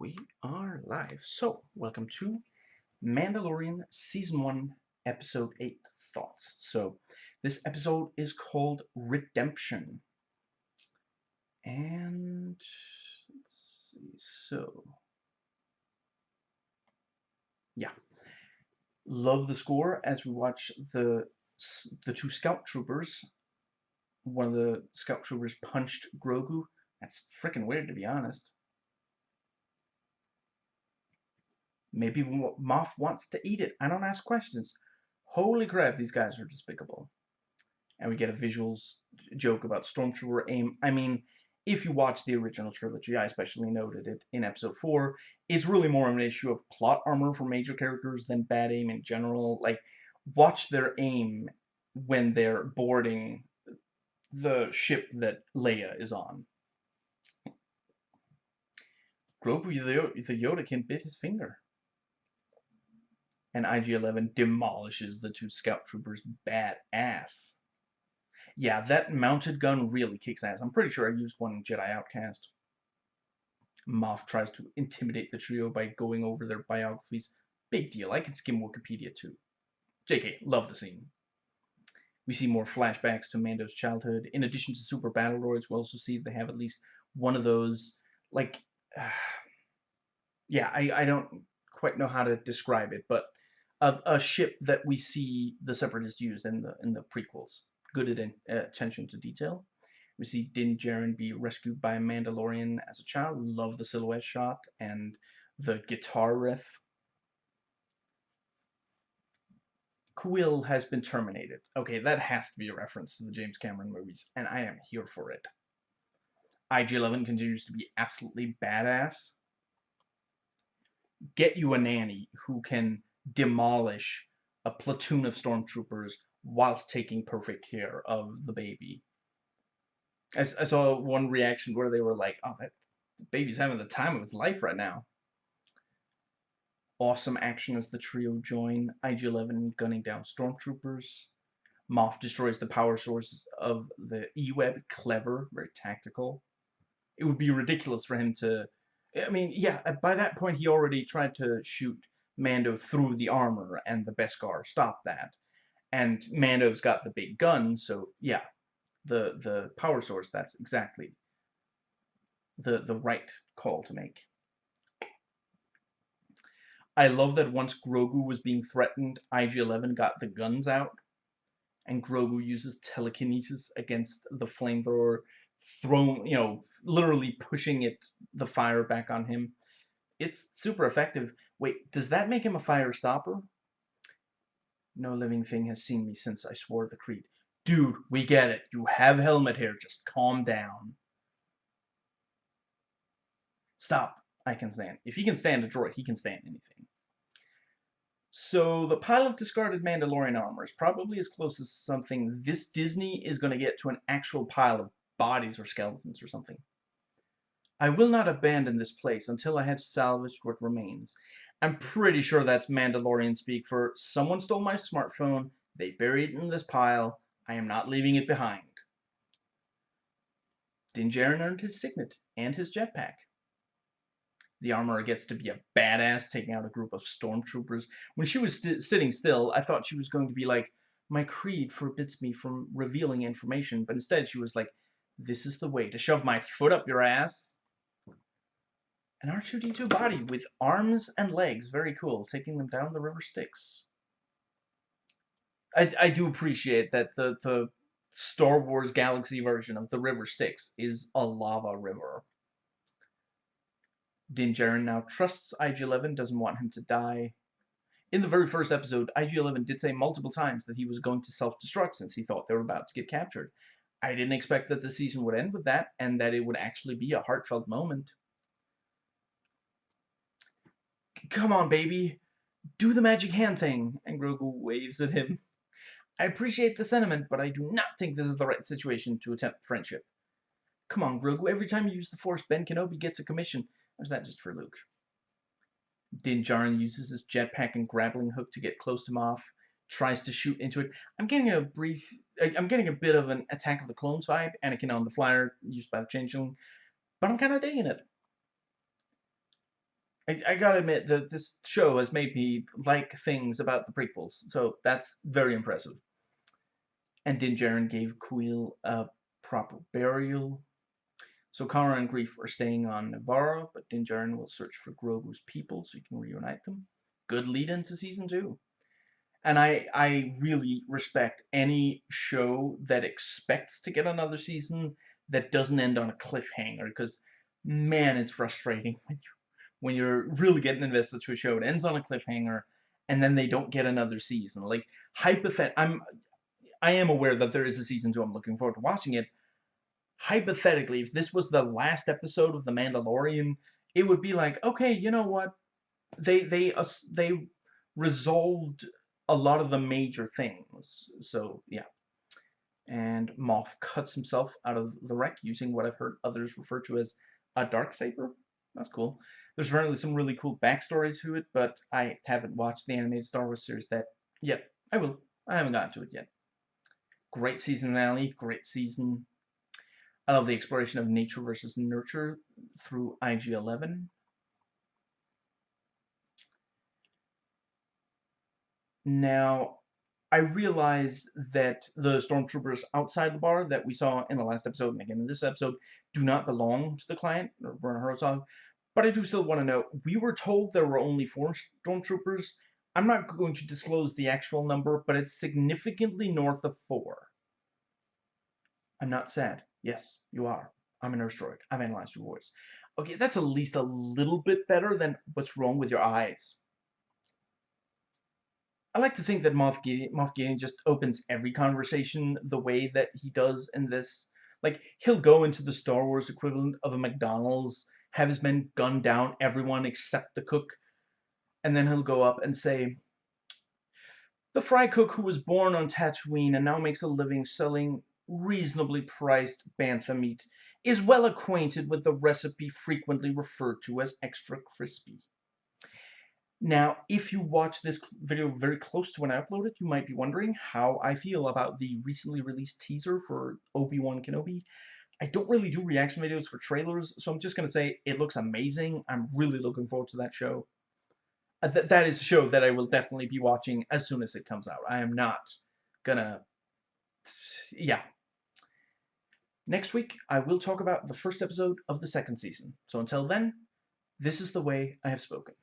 We are live. So, welcome to Mandalorian Season 1, Episode 8 Thoughts. So, this episode is called Redemption. And, let's see, so, yeah. Love the score as we watch the, the two scout troopers. One of the scout troopers punched Grogu. That's freaking weird, to be honest. Maybe Moff wants to eat it. I don't ask questions. Holy crap, these guys are despicable. And we get a visuals joke about Stormtrooper aim. I mean, if you watch the original trilogy, I especially noted it in episode 4, it's really more of an issue of plot armor for major characters than bad aim in general. Like, watch their aim when they're boarding the ship that Leia is on. Grogu the Yoda can bit his finger and IG-11 demolishes the two scout troopers badass. Yeah, that mounted gun really kicks ass. I'm pretty sure I used one in Jedi Outcast. Moff tries to intimidate the trio by going over their biographies. Big deal. I can skim Wikipedia too. JK, love the scene. We see more flashbacks to Mando's childhood. In addition to super battle droids, we also see they have at least one of those, like, uh, yeah, I, I don't quite know how to describe it, but of a ship that we see the Separatists use in the in the prequels. Good at uh, attention to detail. We see Din Djarin be rescued by a Mandalorian as a child. Love the silhouette shot and the guitar riff. Kuiil has been terminated. Okay, that has to be a reference to the James Cameron movies, and I am here for it. IG-11 continues to be absolutely badass. Get you a nanny who can demolish a platoon of stormtroopers whilst taking perfect care of the baby. I, I saw one reaction where they were like, oh, that baby's having the time of his life right now. Awesome action as the trio join. IG-11 gunning down stormtroopers. Moff destroys the power source of the E-Web. Clever, very tactical. It would be ridiculous for him to... I mean, yeah, by that point he already tried to shoot Mando through the armor, and the Beskar stopped that. And Mando's got the big gun, so yeah, the the power source, that's exactly the, the right call to make. I love that once Grogu was being threatened, IG-11 got the guns out, and Grogu uses telekinesis against the flamethrower, thrown, you know, literally pushing it, the fire back on him. It's super effective. Wait, does that make him a fire stopper? No living thing has seen me since I swore the creed. Dude, we get it. You have helmet hair. Just calm down. Stop. I can stand. If he can stand a droid, he can stand anything. So the pile of discarded Mandalorian armor is probably as close as something this Disney is going to get to an actual pile of bodies or skeletons or something. I will not abandon this place until I have salvaged what remains. I'm pretty sure that's Mandalorian speak for someone stole my smartphone, they buried it in this pile, I am not leaving it behind. Din Djarin earned his signet and his jetpack. The armorer gets to be a badass taking out a group of stormtroopers. When she was st sitting still, I thought she was going to be like, my creed forbids me from revealing information, but instead she was like, this is the way to shove my foot up your ass an R2-D2 body with arms and legs. Very cool. Taking them down the river Styx. I, I do appreciate that the, the Star Wars Galaxy version of the river Styx is a lava river. Din Djarin now trusts IG-11, doesn't want him to die. In the very first episode, IG-11 did say multiple times that he was going to self-destruct since he thought they were about to get captured. I didn't expect that the season would end with that, and that it would actually be a heartfelt moment. Come on, baby. Do the magic hand thing. And Grogu waves at him. I appreciate the sentiment, but I do not think this is the right situation to attempt friendship. Come on, Grogu. Every time you use the Force, Ben Kenobi gets a commission. Or is that just for Luke? Din Djarin uses his jetpack and grappling hook to get close to Moff. Tries to shoot into it. I'm getting a brief... I'm getting a bit of an Attack of the Clones vibe. Anakin on the flyer, used by the Changeling. But I'm kind of digging it. I, I gotta admit that this show has made me like things about the prequels, so that's very impressive. And Din Djarin gave Kuiil a proper burial. So Cara and Greef are staying on Nevarro, but Din Djarin will search for Grogu's people so he can reunite them. Good lead into season two. And I, I really respect any show that expects to get another season that doesn't end on a cliffhanger, because man, it's frustrating when you when you're really getting invested to a show. It ends on a cliffhanger, and then they don't get another season. Like hypothet, I'm I am aware that there is a season two. I'm looking forward to watching it. Hypothetically, if this was the last episode of The Mandalorian, it would be like, okay, you know what? They they uh, they resolved a lot of the major things. So yeah. And Moff cuts himself out of the wreck using what I've heard others refer to as a dark saber. That's cool. There's apparently some really cool backstories to it, but I haven't watched the animated Star Wars series that yet. I will. I haven't gotten to it yet. Great season finale, great season. I love the exploration of nature versus nurture through IG-11. Now, I realize that the stormtroopers outside the bar that we saw in the last episode and again in this episode do not belong to the client, or Werner Herzog, but I do still want to know, we were told there were only four stormtroopers. I'm not going to disclose the actual number, but it's significantly north of four. I'm not sad. Yes, you are. I'm a nurse droid. I've analyzed your voice. Okay, that's at least a little bit better than what's wrong with your eyes. I like to think that Moff Gideon, Moff Gideon just opens every conversation the way that he does in this. Like, he'll go into the Star Wars equivalent of a McDonald's, have his men gun down everyone except the cook, and then he'll go up and say, The fry cook who was born on Tatooine and now makes a living selling reasonably priced bantha meat is well acquainted with the recipe frequently referred to as extra crispy. Now, if you watch this video very close to when I upload it, you might be wondering how I feel about the recently released teaser for Obi-Wan Kenobi. I don't really do reaction videos for trailers, so I'm just going to say it looks amazing. I'm really looking forward to that show. Uh, th that is a show that I will definitely be watching as soon as it comes out. I am not gonna... Yeah. Next week, I will talk about the first episode of the second season. So until then, this is the way I have spoken.